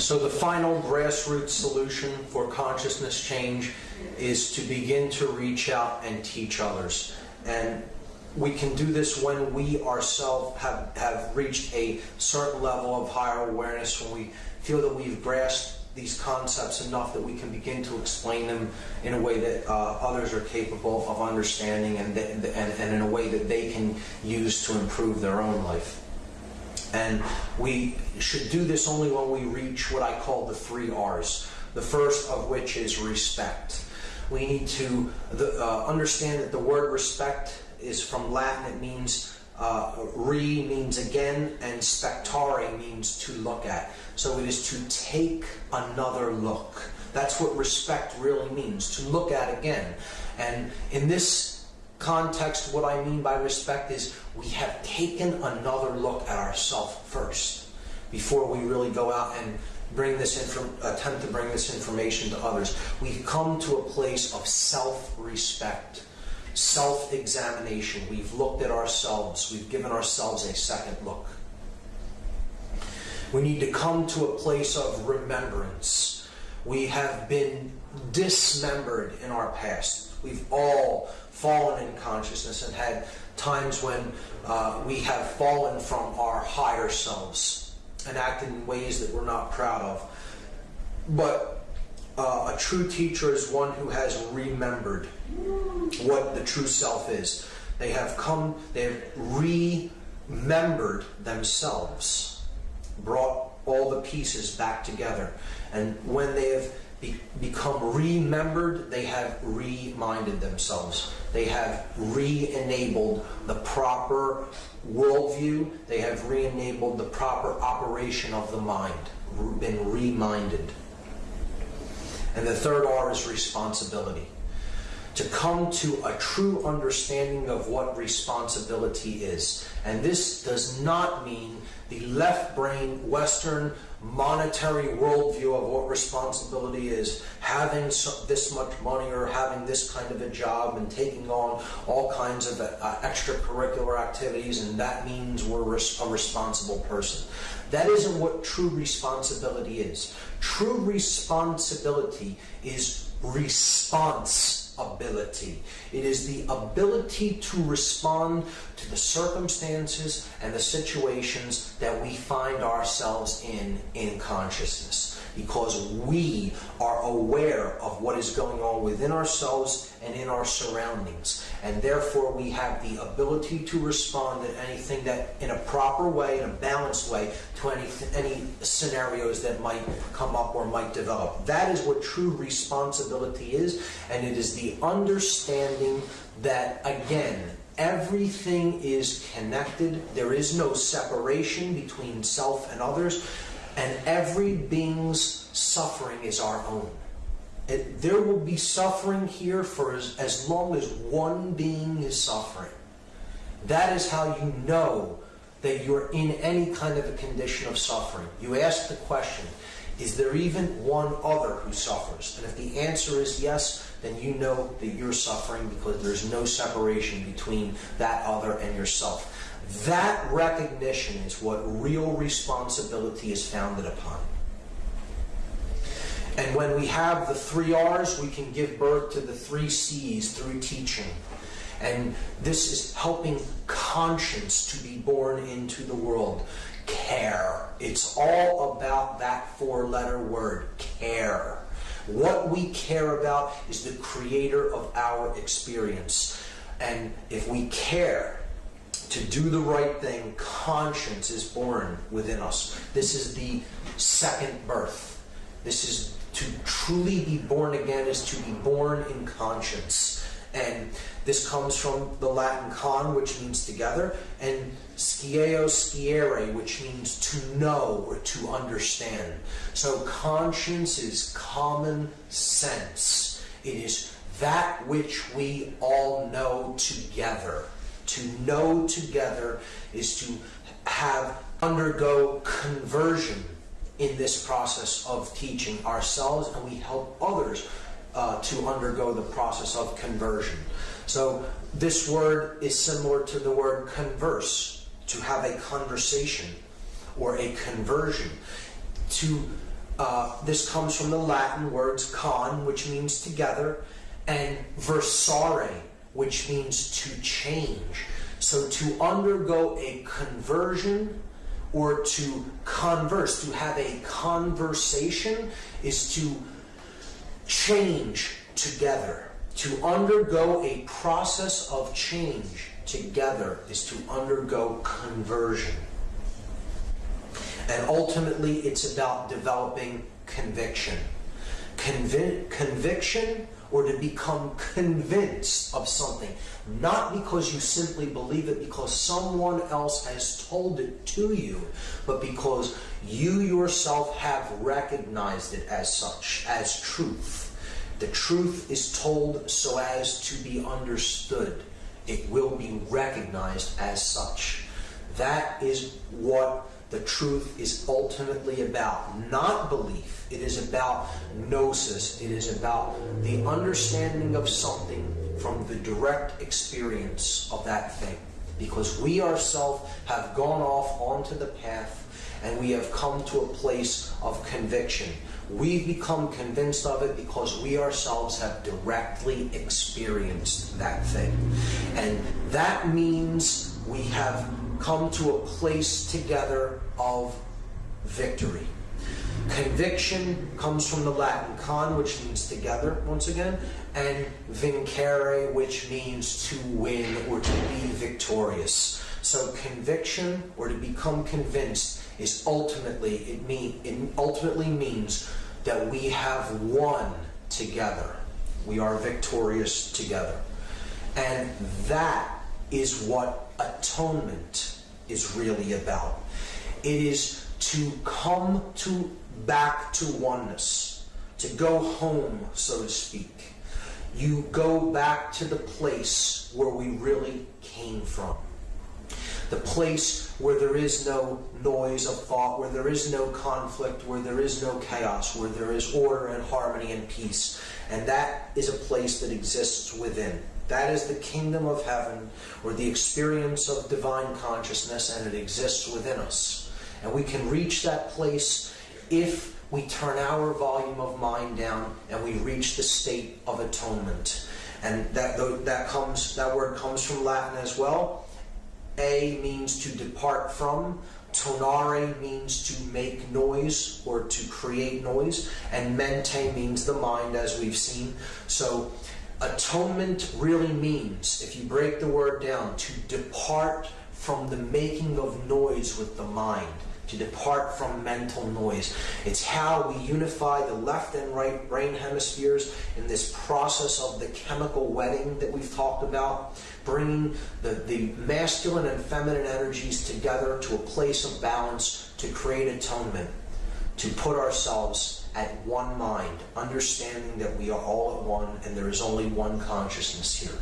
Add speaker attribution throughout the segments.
Speaker 1: So the final grassroots solution for consciousness change is to begin to reach out and teach others. And we can do this when we ourselves have, have reached a certain level of higher awareness, when we feel that we've grasped these concepts enough that we can begin to explain them in a way that uh, others are capable of understanding and, and, and in a way that they can use to improve their own life. And we should do this only when we reach what I call the three R's. The first of which is respect. We need to the, uh, understand that the word respect is from Latin. It means uh, re means again, and spectare means to look at. So it is to take another look. That's what respect really means, to look at again. And in this context, what I mean by respect is we have taken another look at ourselves first before we really go out and bring this inform- attempt to bring this information to others. We come to a place of self-respect, self-examination. We've looked at ourselves. We've given ourselves a second look. We need to come to a place of remembrance. We have been dismembered in our past. We've all fallen in consciousness and had times when uh, we have fallen from our higher selves and acted in ways that we're not proud of. But uh, a true teacher is one who has remembered what the true self is. They have come, they have remembered themselves, brought all the pieces back together. And when they have be, become remembered, they have reminded themselves. They have re-enabled the proper worldview. They have re-enabled the proper operation of the mind, been reminded. And the third R is responsibility. To come to a true understanding of what responsibility is. And this does not mean the left brain, Western monetary worldview of what responsibility is, having this much money or having this kind of a job and taking on all kinds of uh, extracurricular activities, and that means we're a responsible person. That isn't what true responsibility is. True responsibility is response ability. It is the ability to respond to the circumstances and the situations that we find ourselves in in consciousness because we are aware of what is going on within ourselves and in our surroundings. And therefore, we have the ability to respond to anything that, in a proper way, in a balanced way, to any, any scenarios that might come up or might develop. That is what true responsibility is, and it is the understanding that, again, everything is connected. There is no separation between self and others and every being's suffering is our own. There will be suffering here for as, as long as one being is suffering. That is how you know that you're in any kind of a condition of suffering. You ask the question, is there even one other who suffers? And if the answer is yes, then you know that you're suffering because there's no separation between that other and yourself. That recognition is what real responsibility is founded upon. And when we have the three R's, we can give birth to the three C's through teaching. And this is helping conscience to be born into the world. Care. It's all about that four letter word, care. What we care about is the creator of our experience. And if we care, to do the right thing, conscience is born within us. This is the second birth. This is to truly be born again, is to be born in conscience. And this comes from the Latin con, which means together, and scieo sciere, which means to know or to understand. So conscience is common sense. It is that which we all know together. To know together is to have undergo conversion in this process of teaching ourselves, and we help others uh, to undergo the process of conversion. So, this word is similar to the word converse, to have a conversation or a conversion. To Uh, this comes from the Latin words con, which means together, and versare, which means to change. So to undergo a conversion or to converse, to have a conversation, is to change together. To undergo a process of change together is to undergo conversion. And ultimately, it's about developing conviction. Convi- conviction or to become convinced of something. Not because you simply believe it because someone else has told it to you, but because you yourself have recognized it as such, as truth. The truth is told so as to be understood. It will be recognized as such. That is what the truth is ultimately about. Not belief. It is about gnosis. It is about the understanding of something from the direct experience of that thing. Because we ourselves have gone off onto the path and we have come to a place of conviction. We've become convinced of it because we ourselves have directly experienced that thing. And that means we have come to a place together of victory. Conviction comes from the Latin con, which means together, once again, and vincere, which means to win or to be victorious. So conviction or to become convinced is ultimately it mean it ultimately means that we have won together. We are victorious together. And that is what atonement is really about. It is to come to back to oneness, to go home, so to speak. You go back to the place where we really came from. The place where there is no noise of thought, where there is no conflict, where there is no chaos, where there is order and harmony and peace. And that is a place that exists within. That is the kingdom of heaven or the experience of divine consciousness, and it exists within us. And we can reach that place if we turn our volume of mind down and we reach the state of atonement. And that, that comes that word comes from Latin as well. A means to depart from. Tonare means to make noise or to create noise. And mente means the mind, as we've seen. So atonement really means, if you break the word down, to depart from the making of noise with the mind to depart from mental noise. It's how we unify the left and right brain hemispheres in this process of the chemical wedding that we've talked about, bringing the, the masculine and feminine energies together to a place of balance to create atonement, to put ourselves at one mind, understanding that we are all at one and there is only one consciousness here.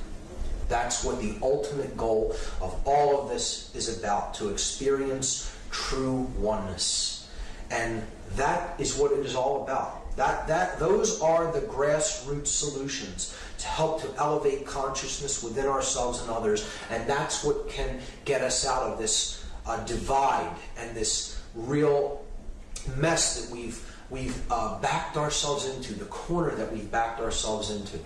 Speaker 1: That's what the ultimate goal of all of this is about to experience true oneness. And that is what it is all about. That, that, those are the grassroots solutions to help to elevate consciousness within ourselves and others. And that's what can get us out of this uh, divide and this real mess that we've, we've uh, backed ourselves into, the corner that we've backed ourselves into.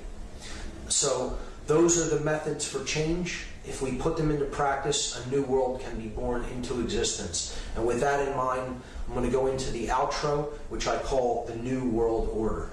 Speaker 1: So, those are the methods for change. If we put them into practice, a new world can be born into existence. And with that in mind, I'm going to go into the outro, which I call the New World Order.